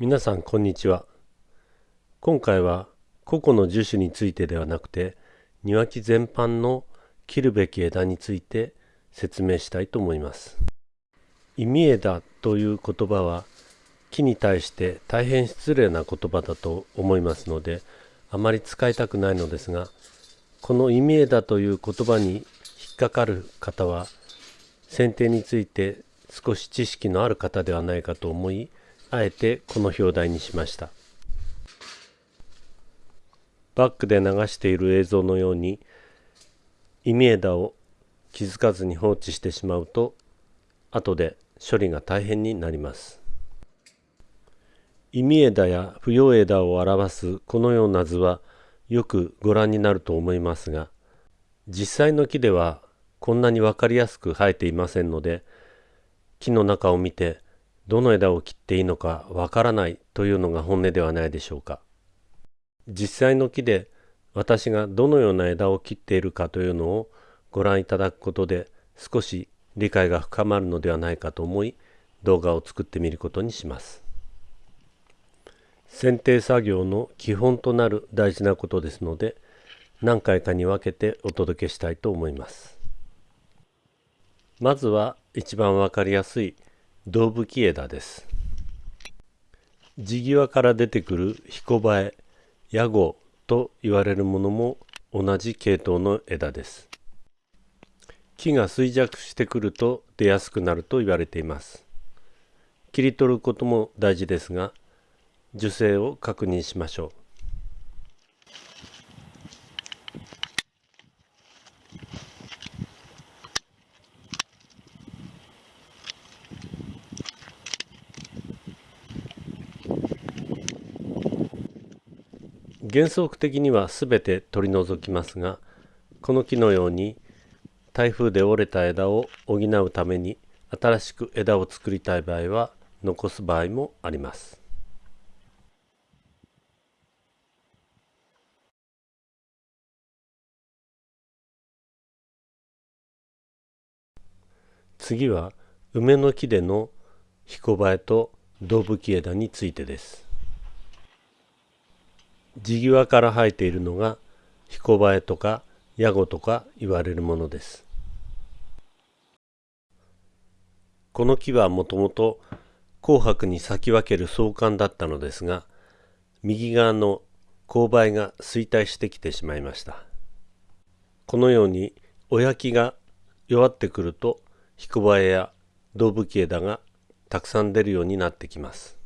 皆さんこんにちは。今回は個々の樹種についてではなくて庭木全般の切るべき枝について説明したいと思います。意味枝という言葉は木に対して大変失礼な言葉だと思いますのであまり使いたくないのですがこの意味枝という言葉に引っかかる方は剪定について少し知識のある方ではないかと思いあえてこの表題にしました。バックで流している映像のように意味枝を気づかずに放置してしまうと後で処理が大変になります。意味枝や不要枝を表すこのような図はよくご覧になると思いますが実際の木ではこんなに分かりやすく生えていませんので木の中を見てどの枝を切っていいのかわからないというのが本音ではないでしょうか。実際の木で私がどのような枝を切っているかというのをご覧いただくことで少し理解が深まるのではないかと思い動画を作ってみることにします。剪定作業の基本となる大事なことですので何回かに分けてお届けしたいと思います。まずは一番わかりやすい胴吹き枝です。地際から出てくる彦バエ、ヤゴと言われるものも同じ系統の枝です。木が衰弱してくると出やすくなると言われています。切り取ることも大事ですが、樹勢を確認しましょう。原則的には全て取り除きますがこの木のように台風で折れた枝を補うために新しく枝を作りたい場合は残す場合もあります。次は梅の木での彦バエと胴吹き枝についてです。地際から生えているのが彦バエとかヤゴとか言われるものです。この木はもともと紅白に咲き分ける相関だったのですが右側の勾配が衰退してきてしまいました。このように親木が弱ってくると彦バエや胴吹枝がたくさん出るようになってきます。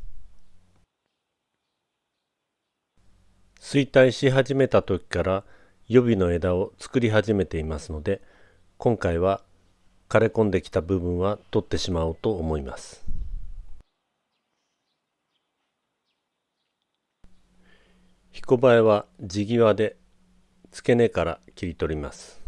衰退し始めた時から予備の枝を作り始めていますので今回は枯れ込んできた部分は取ってしまおうと思います。彦バエは地際で付け根から切り取ります。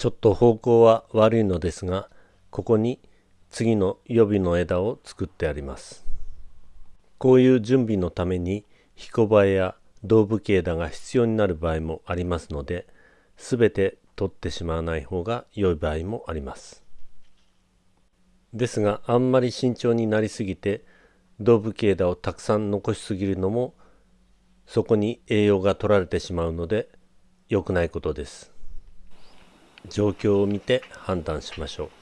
ちょっと方向は悪いのですがここに次の予備の枝を作ってあります。こういう準備のために彦バエや胴吹き枝が必要になる場合もありますので全て取ってしまわない方が良い場合もあります。ですがあんまり慎重になりすぎて胴吹き枝をたくさん残しすぎるのもそこに栄養が取られてしまうので良くないことです。状況を見て判断しましょう。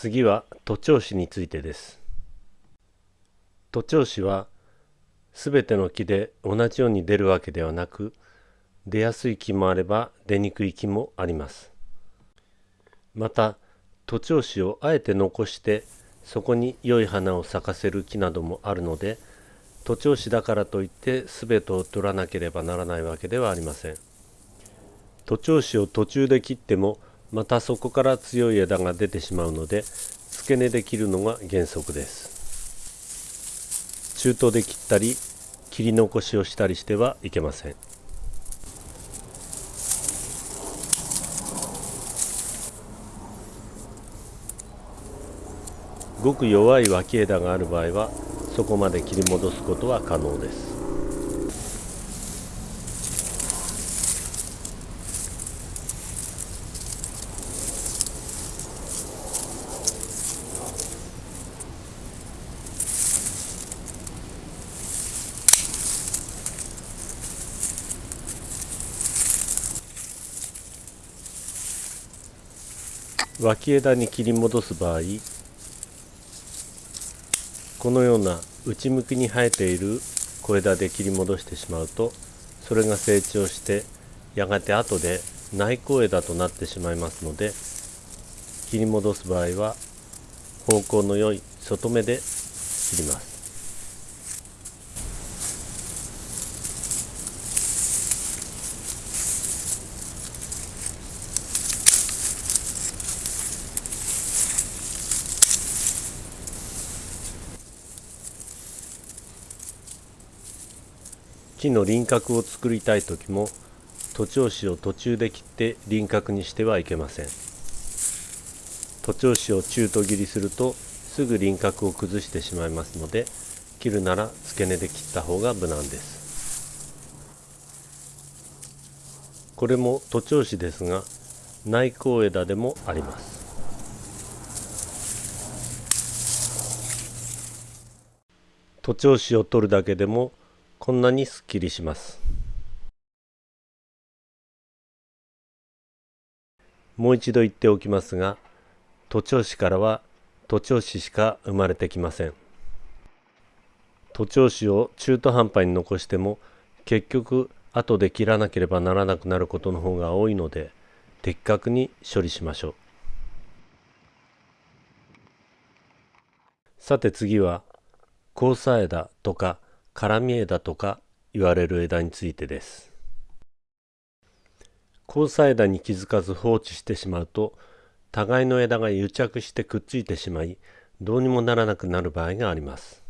次は徒長枝についてです。徒長枝はすべての木で同じように出るわけではなく出やすい木もあれば出にくい木もあります。また徒長枝をあえて残してそこに良い花を咲かせる木などもあるので徒長枝だからといって全てを取らなければならないわけではありません。徒長枝を途中で切ってもまたそこから強い枝が出てしまうので付け根で切るのが原則です。中途で切ったり切り残しをしたりしてはいけません。ごく弱い脇枝がある場合はそこまで切り戻すことは可能です。脇枝に切り戻す場合このような内向きに生えている小枝で切り戻してしまうとそれが成長してやがて後で内向枝となってしまいますので切り戻す場合は方向の良い外目で切ります。木の輪郭を作りたい時も徒長枝を途中で切って輪郭にしてはいけません。徒長枝を中途切りするとすぐ輪郭を崩してしまいますので切るなら付け根で切った方が無難です。これも徒長枝ですが内向枝でもあります。徒長枝を取るだけでもこんなにすっきりします。もう一度言っておきますが徒長枝からは徒長枝しか生まれてきません。徒長枝を中途半端に残しても結局後で切らなければならなくなることの方が多いので的確に処理しましょう。さて次は交差枝とか絡み枝とか言われる枝についてです。交差枝に気づかず放置してしまうと互いの枝が癒着してくっついてしまいどうにもならなくなる場合があります。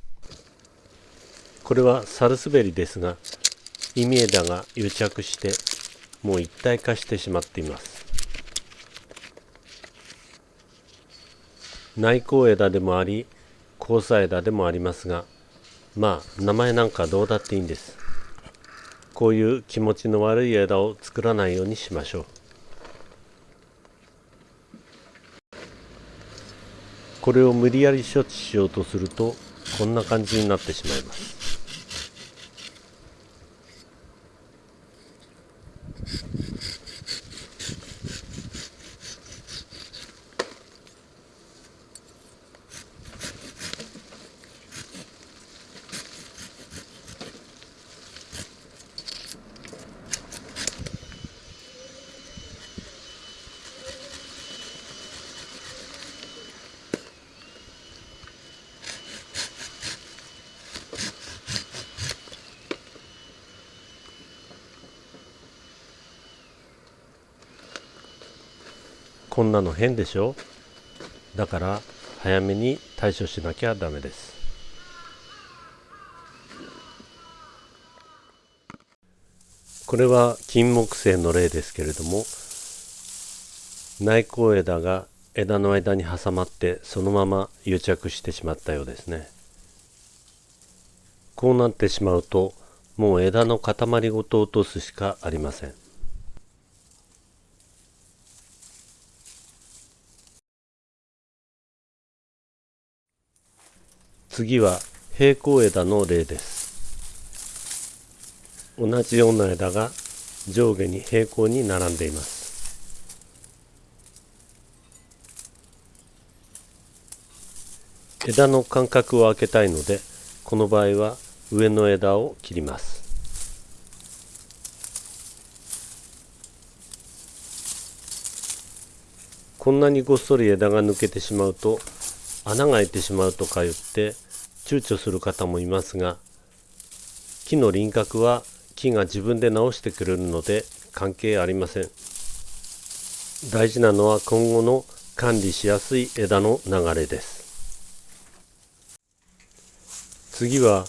これはサルスベリですが意味枝が癒着してもう一体化してしまっています。内向枝でもあり交差枝でもありますがまあ名前なんかどうだっていいんです。こういう気持ちの悪い枝を作らないようにしましょう。これを無理やり処置しようとするとこんな感じになってしまいます。こんなの変でしょ？だから早めに対処しなきゃダメです。これは金木犀の例ですけれども内向枝が枝の間に挟まってそのまま癒着してしまったようですね。こうなってしまうともう枝の塊ごと落とすしかありません。次は平行枝の例です。同じような枝が上下に平行に並んでいます。枝の間隔を空けたいのでこの場合は上の枝を切ります。こんなにごっそり枝が抜けてしまうと穴が開いてしまうとか言って躊躇する方もいますが木の輪郭は木が自分で直してくれるので関係ありません。大事なのは今後の管理しやすい枝の流れです。次は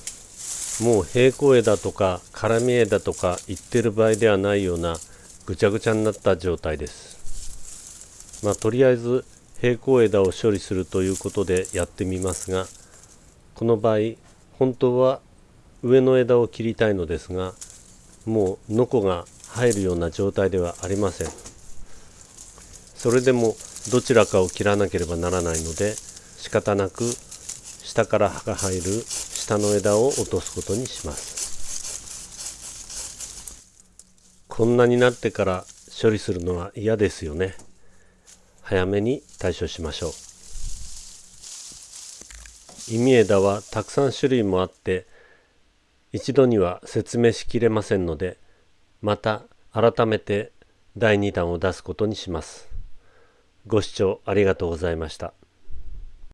もう平行枝とか絡み枝とか言ってる場合ではないようなぐちゃぐちゃになった状態です。まあとりあえず平行枝を処理するということでやってみますがこの場合本当は上の枝を切りたいのですがもうノコが入るような状態ではありません。それでもどちらかを切らなければならないので仕方なく下から葉が入る下の枝を落とすことにします。こんなになってから処理するのは嫌ですよね。早めに対処しましょう意味枝はたくさん種類もあって一度には説明しきれませんのでまた改めて第2弾を出すことにします。ご視聴ありがとうございました。